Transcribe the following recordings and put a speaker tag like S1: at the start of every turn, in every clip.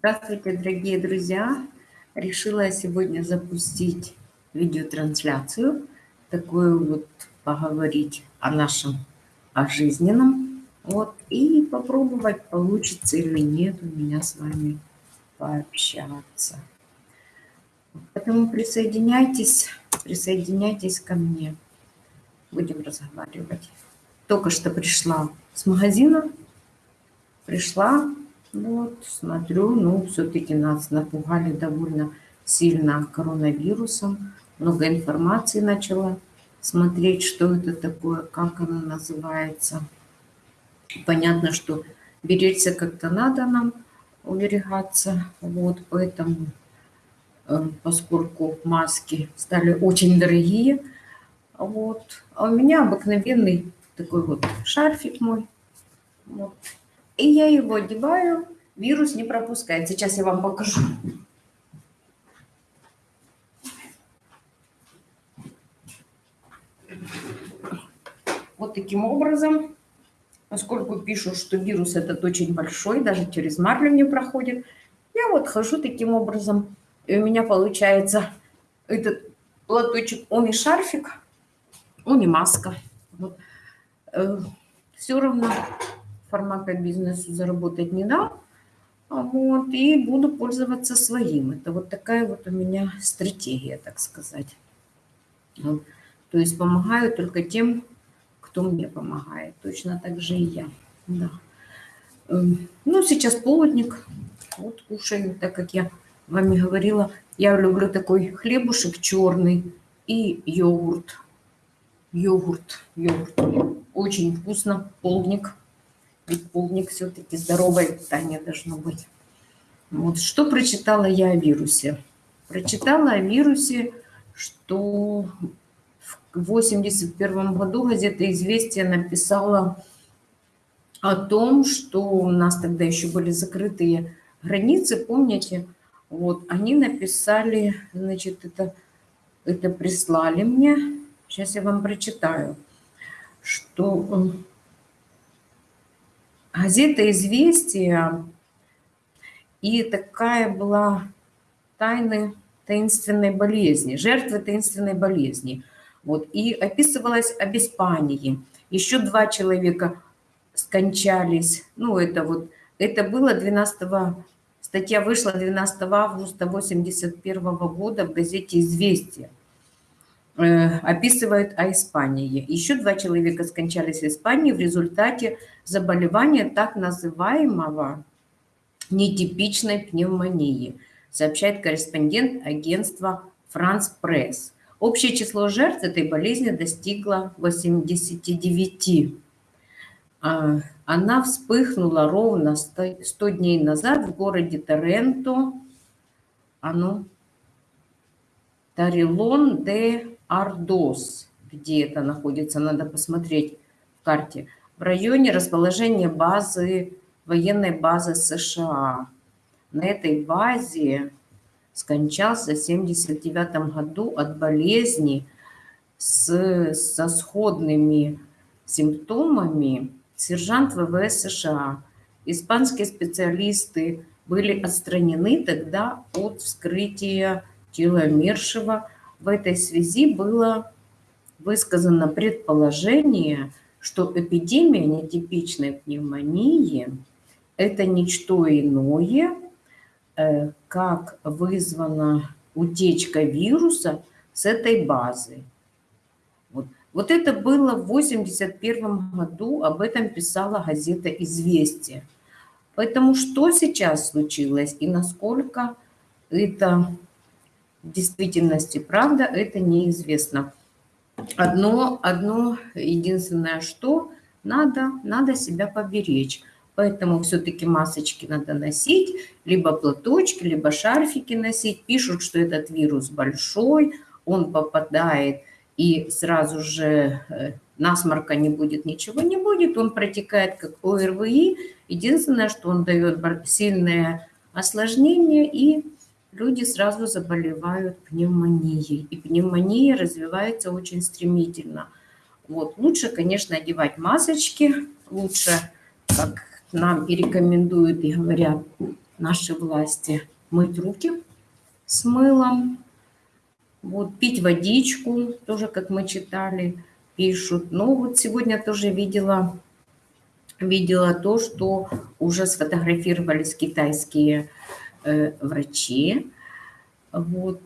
S1: Здравствуйте, дорогие друзья! Решила сегодня запустить видеотрансляцию, такую вот поговорить о нашем, о жизненном, вот, и попробовать, получится или нет у меня с вами пообщаться. Поэтому присоединяйтесь, присоединяйтесь ко мне. Будем разговаривать. Только что пришла с магазина, пришла, вот, смотрю, ну, все-таки нас напугали довольно сильно коронавирусом. Много информации начала смотреть, что это такое, как оно называется. Понятно, что беречься как-то надо нам, уберегаться. Вот, поэтому, э, поскольку маски стали очень дорогие, вот, а у меня обыкновенный такой вот шарфик мой. Вот, и я его одеваю, вирус не пропускает. Сейчас я вам покажу. Вот таким образом, поскольку пишут, что вирус этот очень большой, даже через марлю не проходит, я вот хожу таким образом, и у меня получается этот платочек, он и шарфик, он и маска. Вот. Э, Все равно фармакобизнесу заработать не дал. Вот, и буду пользоваться своим. Это вот такая вот у меня стратегия, так сказать. Вот. То есть помогаю только тем, кто мне помогает. Точно так же и я. Да. Ну, сейчас полдник. Вот кушаю, так как я вами говорила. Я люблю такой хлебушек черный и йогурт. Йогурт, йогурт. Очень вкусно, полдник. Ведь полдник все-таки здоровое питание должно быть. Вот что прочитала я о вирусе? Прочитала о вирусе, что в 81 году газета «Известия» написала о том, что у нас тогда еще были закрытые границы, помните? Вот, они написали, значит, это, это прислали мне, сейчас я вам прочитаю, что газета «Известия», и такая была тайны таинственной болезни, жертвы таинственной болезни. Вот, и описывалось об Испании. Еще два человека скончались. Ну, это вот, это было 12 статья вышла 12 августа 81 года в газете «Известия». Э, описывает о Испании. Еще два человека скончались в Испании в результате заболевания так называемого нетипичной пневмонии, сообщает корреспондент агентства «Франс Пресс». Общее число жертв этой болезни достигло 89. А, она вспыхнула ровно 100 дней назад в городе Торренто, оно Тарилон де Ардос, где это находится, надо посмотреть в карте, в районе расположения базы, военной базы США. На этой базе скончался в 1979 году от болезни с, со сходными симптомами сержант ВВС США. Испанские специалисты были отстранены тогда от вскрытия тела умершего в этой связи было высказано предположение, что эпидемия нетипичной пневмонии – это ничто иное, э, как вызвана утечка вируса с этой базы. Вот. вот это было в 1981 году, об этом писала газета «Известия». Поэтому что сейчас случилось и насколько это в действительности правда, это неизвестно. Одно, одно единственное, что надо, надо себя поберечь. Поэтому все-таки масочки надо носить, либо платочки, либо шарфики носить. Пишут, что этот вирус большой, он попадает и сразу же э, насморка не будет, ничего не будет. Он протекает как ОРВИ. Единственное, что он дает сильное осложнение и люди сразу заболевают пневмонией. И пневмония развивается очень стремительно. Вот. Лучше, конечно, одевать масочки, лучше, как нам и рекомендуют и говорят, наши власти мыть руки с мылом, вот, пить водичку, тоже, как мы читали, пишут. Но вот сегодня тоже видела, видела то, что уже сфотографировались китайские врачи, вот,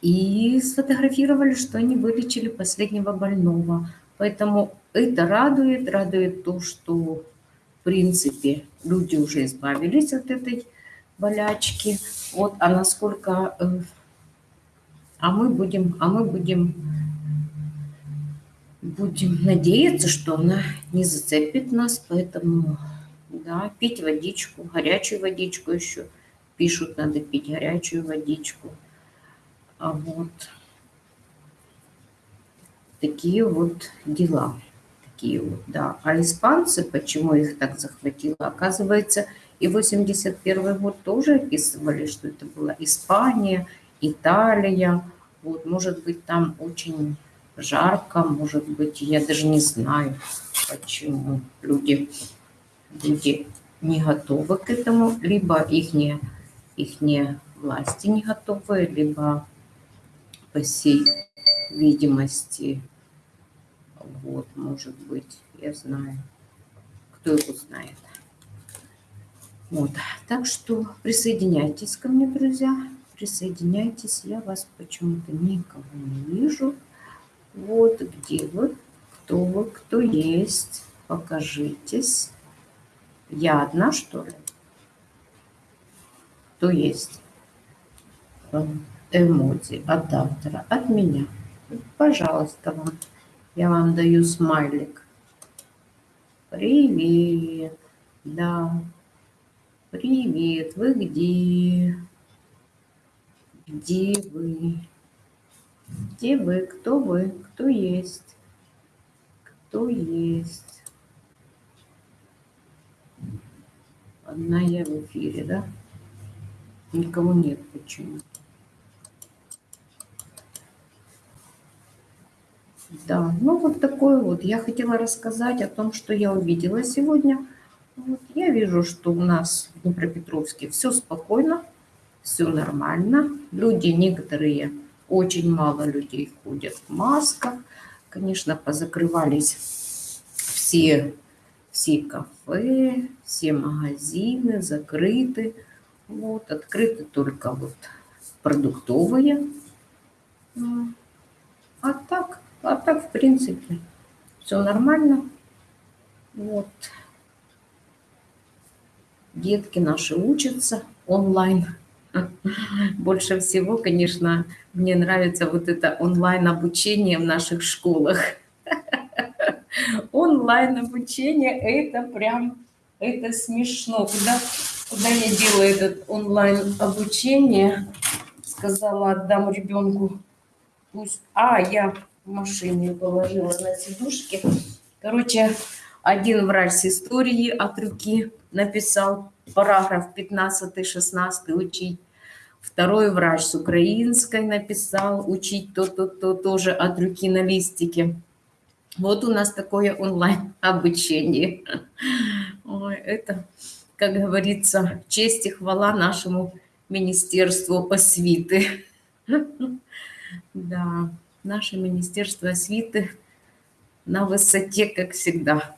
S1: и сфотографировали, что они вылечили последнего больного. Поэтому это радует, радует то, что, в принципе, люди уже избавились от этой болячки. Вот, а насколько... Э, а мы будем, а мы будем, будем надеяться, что она не зацепит нас, поэтому, да, пить водичку, горячую водичку еще. Пишут, надо пить горячую водичку. А вот такие вот дела. Такие вот, да. А испанцы, почему их так захватило? Оказывается, и 81 год тоже описывали, что это была Испания, Италия. Вот, может быть, там очень жарко, может быть, я даже не знаю, почему люди, люди не готовы к этому, либо их не, их не власти не готовы, либо по всей видимости, вот, может быть, я знаю, кто его знает. Вот, так что присоединяйтесь ко мне, друзья, присоединяйтесь, я вас почему-то никого не вижу. Вот где вы, кто вы, кто есть, покажитесь. Я одна, что ли? Кто есть? Эмодзи от автора, от меня. Пожалуйста, вам. Я вам даю смайлик. Привет. Да. Привет. Вы где? Где вы? Где вы? Кто вы? Кто есть? Кто есть? Одна я в эфире, да? Никого нет почему. Да, ну вот такой вот. Я хотела рассказать о том, что я увидела сегодня. Вот, я вижу, что у нас в Днепропетровске все спокойно, все нормально. Люди некоторые, очень мало людей ходят в масках. Конечно, позакрывались все, все кафе, все магазины закрыты. Вот, открыты только вот продуктовые. А так а так, в принципе, все нормально. Вот. Детки наши учатся онлайн. Больше всего, конечно, мне нравится вот это онлайн-обучение в наших школах. Онлайн-обучение – это прям, это смешно. Куда, куда я делаю этот онлайн-обучение? Сказала, отдам ребенку. Пусть... А, я в машине положила на сидушки. Короче, один врач с истории от руки написал параграф 15-16 учить. Второй врач с украинской написал учить то-то-то тоже от руки на листике. Вот у нас такое онлайн-обучение. Ой, это, как говорится, честь и хвала нашему Министерству освиты. Да наше Министерство освиты на высоте, как всегда.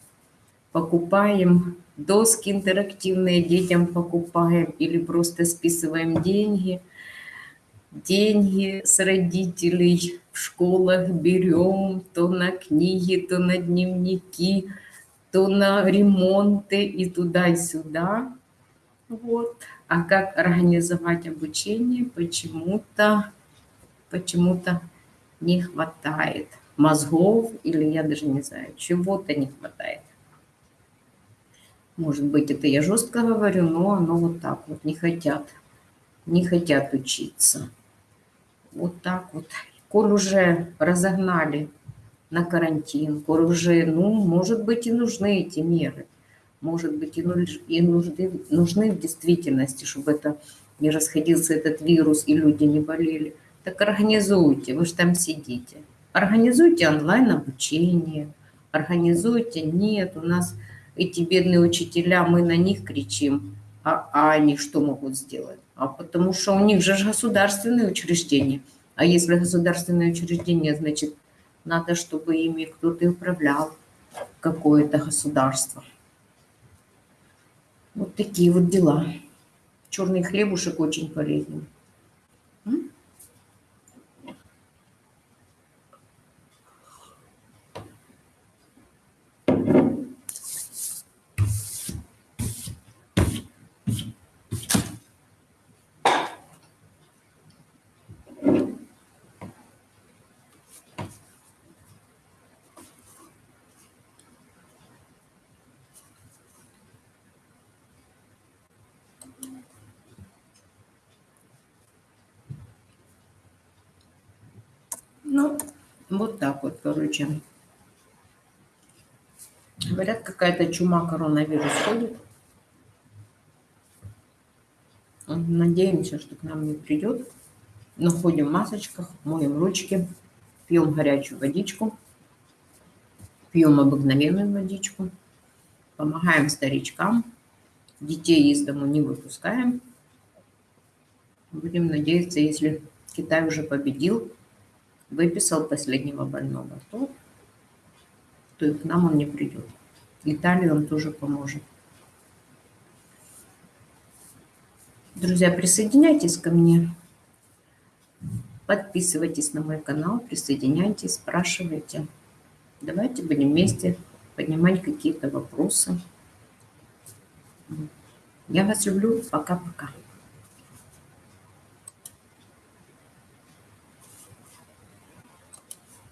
S1: Покупаем доски интерактивные детям покупаем или просто списываем деньги. Деньги с родителей в школах берем то на книги, то на дневники, то на ремонты и туда и сюда. Вот. А как организовать обучение, почему-то почему-то не хватает мозгов, или я даже не знаю, чего-то не хватает. Может быть, это я жестко говорю, но оно вот так вот, не хотят, не хотят учиться. Вот так вот. Коль уже разогнали на карантин, уже, ну, может быть, и нужны эти меры. Может быть, и, и нужны, нужны в действительности, чтобы это не расходился этот вирус, и люди не болели. Так организуйте, вы же там сидите. Организуйте онлайн-обучение, организуйте. Нет, у нас эти бедные учителя, мы на них кричим. А, а они что могут сделать? А потому что у них же государственные учреждения. А если государственные учреждения, значит, надо, чтобы ими кто-то управлял, какое-то государство. Вот такие вот дела. Черный хлебушек очень полезен. Ну, вот так вот, короче. Говорят, какая-то чума, коронавирус ходит. Надеемся, что к нам не придет. Но в масочках, моем ручки, пьем горячую водичку, пьем обыкновенную водичку, помогаем старичкам, детей из дому не выпускаем. Будем надеяться, если Китай уже победил, выписал последнего больного, то, то и к нам он не придет. Италия он тоже поможет. Друзья, присоединяйтесь ко мне. Подписывайтесь на мой канал, присоединяйтесь, спрашивайте. Давайте будем вместе поднимать какие-то вопросы. Я вас люблю. Пока-пока.